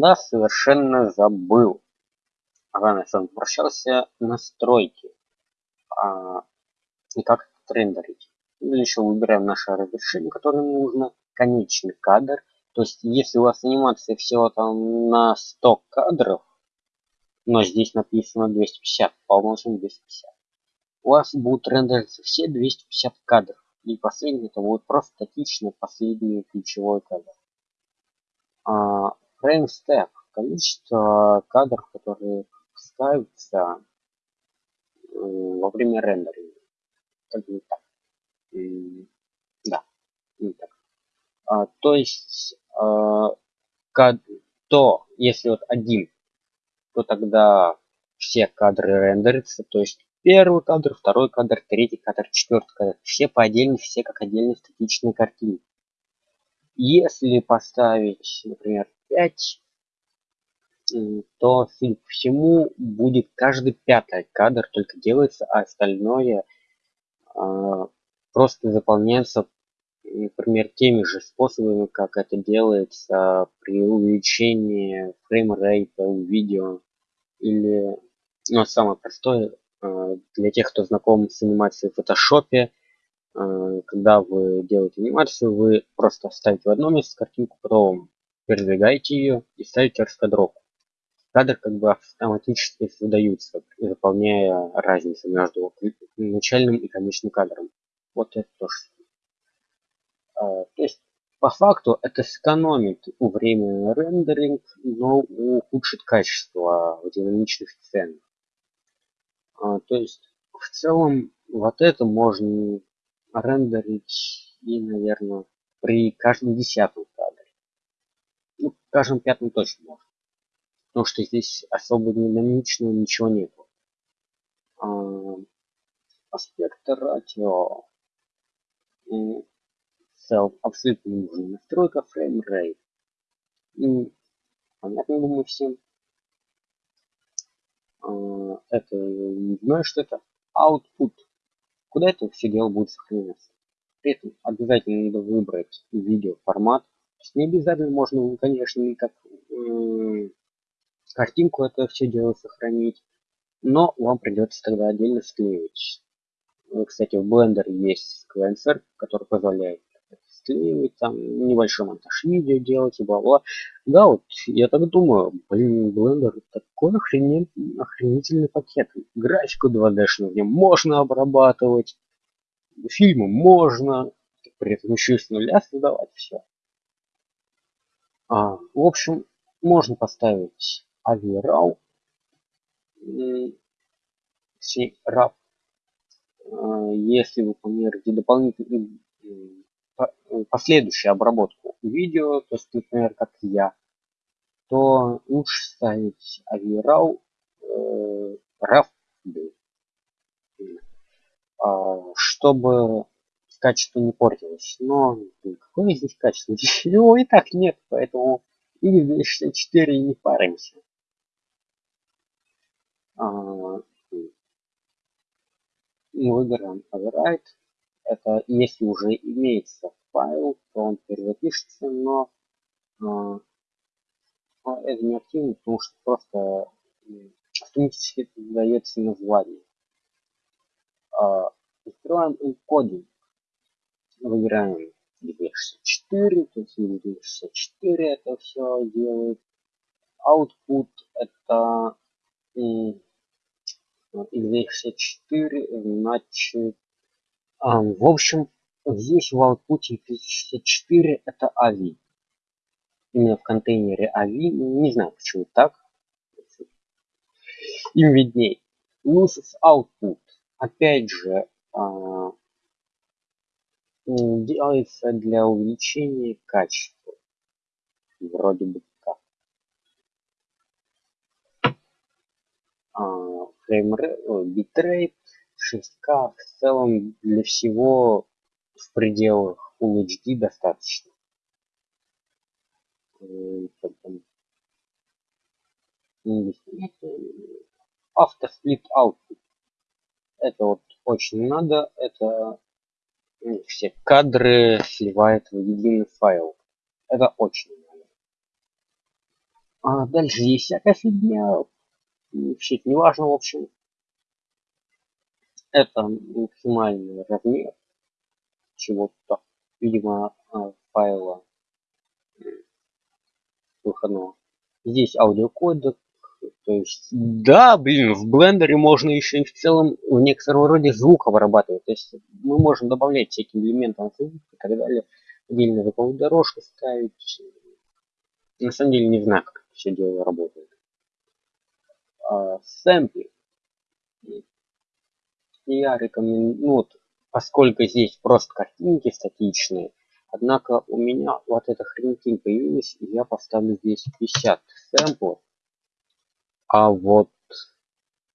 да, совершенно забыл. Ага, я возвращался настройки. А, и как рендерить. Или еще выбираем наше разрешение, которое нужно. Конечный кадр. То есть, если у вас анимация всего там на 100 кадров, но здесь написано 250, по умолчанию 250, у вас будут рендериться все 250 кадров. И последний это будет просто статичный последний ключевой кадр. А, frame step количество кадров, которые ставятся во время рендеринга. Как бы так. Да, не так. А, то есть, а, то, если вот один, то тогда все кадры рендерятся, то есть первый кадр, второй кадр, третий кадр, четвертый кадр. Все по отдельности, все как отдельные статичные картины. Если поставить, например, 5, то, судя всему, будет каждый пятый кадр только делается, а остальное э, просто заполняется, например, теми же способами, как это делается при увеличении фреймрейта у видео. Или, ну, самое простое, э, для тех, кто знаком с анимацией в фотошопе, э, когда вы делаете анимацию, вы просто ставите в одно место картинку, потом передвигаете ее и ставите раскадровку кадры как бы автоматически выдаются, заполняя разницу между начальным и конечным кадром. Вот это тоже. А, то есть по факту это сэкономит у времени рендеринг, но ухудшит качество в динамичных сценах. А, то есть в целом вот это можно рендерить и, наверное, при каждом десятом Ну, каждом пятом точно можно потому что здесь особо динамичного ничего нету. А, аспект радио. Self абсолютно не настройка rate. И, понятно, думаю, всем. А, это не знаю, что это output. Куда это все дело будет сохраняться? При этом обязательно надо выбрать видео формат. То есть не обязательно можно, конечно, как картинку это все дело сохранить, но вам придется тогда отдельно склеивать. Ну, кстати, в Blender есть сквенсер, который позволяет склеивать, там небольшой монтаж видео делать и бла-бла. Да, вот я так думаю, блин, Blender такой охренен... охренительный пакет. Графику 2D-шную в нем можно обрабатывать, фильмы можно, при этом еще и с нуля создавать все. А, в общем, можно поставить авирал RAW. А, если вы планируете дополнительную последующую обработку видео, то есть, например, как я, то лучше ставить авирал э, RAW, а, чтобы качество не портилось. Но какое здесь качество? Его и так нет, поэтому x264 не паримся. А, выбираем override. Это если уже имеется файл, то он перезапишется, но а, это не активно, потому что просто автоматически дается название. А, открываем encoding. Выбираем 264, то есть 264 это все делает. Output это x64, значит, а, в общем, здесь в output x64 это AVI. Именно в контейнере AVI, не знаю почему так. Им видней. Uses output. Опять же, а, делается для увеличения качества. Вроде бы фреймрейт, битрейт 6К в целом для всего в пределах Full HD достаточно. Auto split output. Это вот очень надо. Это все кадры сливает в единый файл. Это очень А дальше есть всякая фигня. Вообще не важно, в общем. Это максимальный размер чего-то, видимо, а, файла выходного. Здесь аудиокодек, то есть, да, блин, в блендере можно еще и в целом в некотором роде звук обрабатывать. То есть мы можем добавлять всякие элементы звука и так далее, отдельно звуковую дорожку ставить. На самом деле не знаю, как все дело работает. А, сэмпли. Я рекомендую, ну вот, поскольку здесь просто картинки статичные, однако у меня вот эта хренотень появилась, и я поставлю здесь 50 сэмплов а вот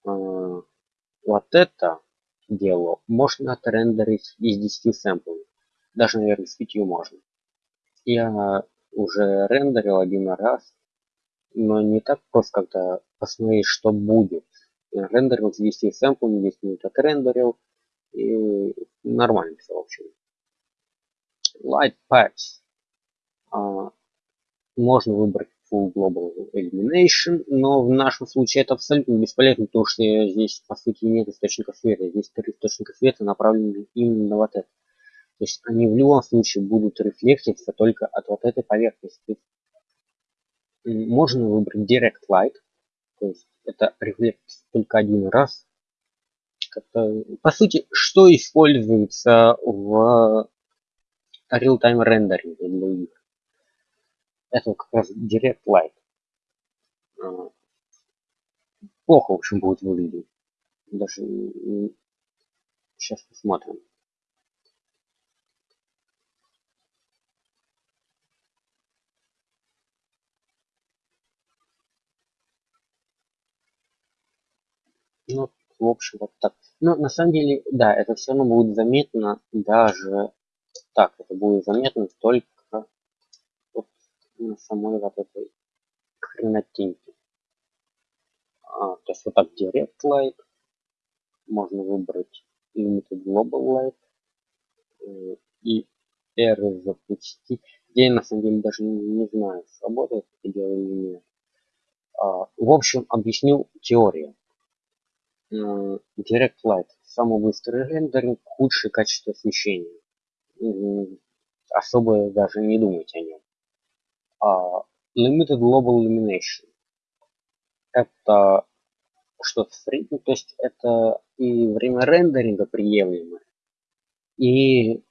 э, вот это дело можно отрендерить из 10 сэмплов. Даже, наверное, с 5 можно. Я уже рендерил один раз, но не так просто как-то посмотреть, что будет. Я рендерил с 10 сэмплами, 10 минут отрендерил, и нормально все, в общем. Light Patch. А, можно выбрать full global elimination, но в нашем случае это абсолютно бесполезно, потому что здесь по сути нет источника света. Здесь три источника света направлены именно на вот это. То есть они в любом случае будут рефлектиться только от вот этой поверхности. Можно выбрать Direct Light, то есть это рефлект только один раз. По сути, что используется в real-time рендеринге для? Это как раз Direct Light. Плохо, в общем, будет выглядеть. Даже сейчас посмотрим. Ну, в общем, вот так. Но на самом деле, да, это все равно будет заметно даже так. Это будет заметно только на самой вот этой хренотеньке. А, то есть вот так Direct Light. Можно выбрать Limited Global Light. Э, и R запустить. Я на самом деле даже не, не знаю, сработает это дело или нет. А, в общем, объясню теорию. Direct Light. Самый быстрый рендеринг, худшее качество освещения. Особо даже не думать о нем. Uh, limited Global Illumination. Это что-то среднее, то есть это и время рендеринга приемлемое, и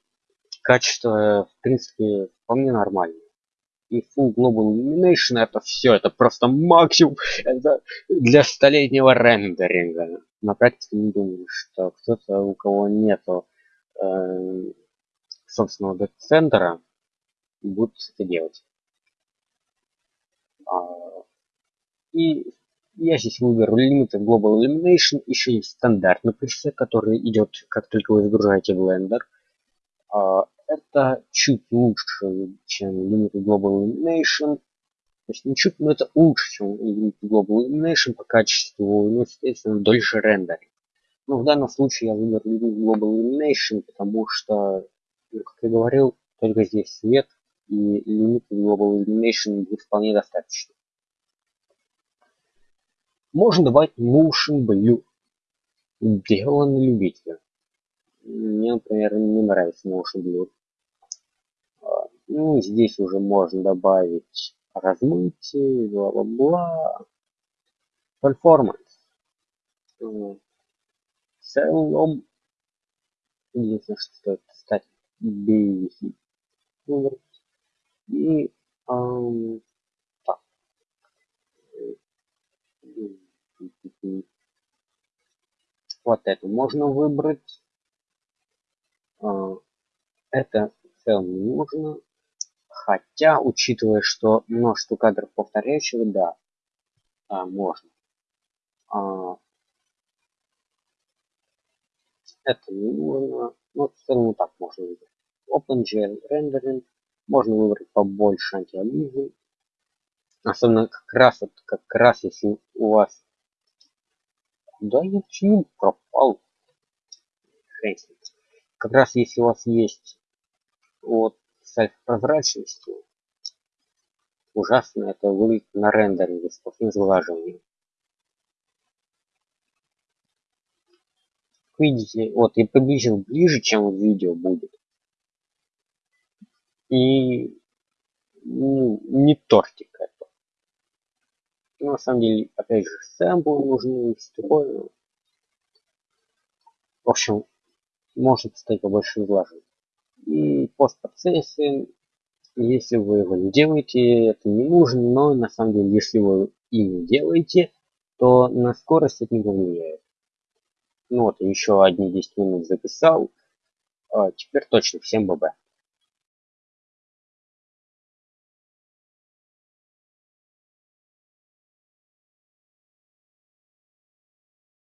качество, в принципе, вполне нормальное. И Full Global Illumination это все, это просто максимум это для столетнего рендеринга. На практике не думаю, что кто-то, у кого нету э, собственного центра будет это делать. А, и я здесь выберу Limited Global Illumination. Еще есть стандартный пресет, который идет, как только вы загружаете Blender. А, это чуть лучше, чем Limited Global Illumination. То есть не чуть, но это лучше, чем Limited Global Illumination по качеству, ну, естественно, дольше рендеринг. Но в данном случае я выберу Limited Global Illumination, потому что, ну, как я говорил, только здесь свет, и лимит Global Illumination будет вполне достаточно. Можно добавить Motion Blue. Дело на любителя. Мне, например, не нравится Motion Blue. А, ну, здесь уже можно добавить размытие, бла-бла-бла. Performance. В целом, единственное, что стоит стать BVC и эм, так. Вот это можно выбрать. А, это в целом не нужно. Хотя, учитывая, что множество кадров повторяющих, да, а, можно. А, это не нужно. Но в целом так можно выбрать. OpenGL Rendering можно выбрать побольше антиализм. Особенно как раз, вот, как раз если у вас... Да я почему пропал? Как раз если у вас есть вот с прозрачностью, ужасно это выглядит на рендеринге с плохим сглаживанием. Видите, вот я приблизил ближе, чем в видео будет. И ну, не тортик это. Ну, на самом деле, опять же, сэмплы нужны, все. В общем, может стать побольше сглаживать. И постпроцессинг, если вы его не делаете, это не нужно, но на самом деле, если вы и не делаете, то на скорость это не влияет. Ну вот, еще одни 10 минут записал. А теперь точно всем ББ.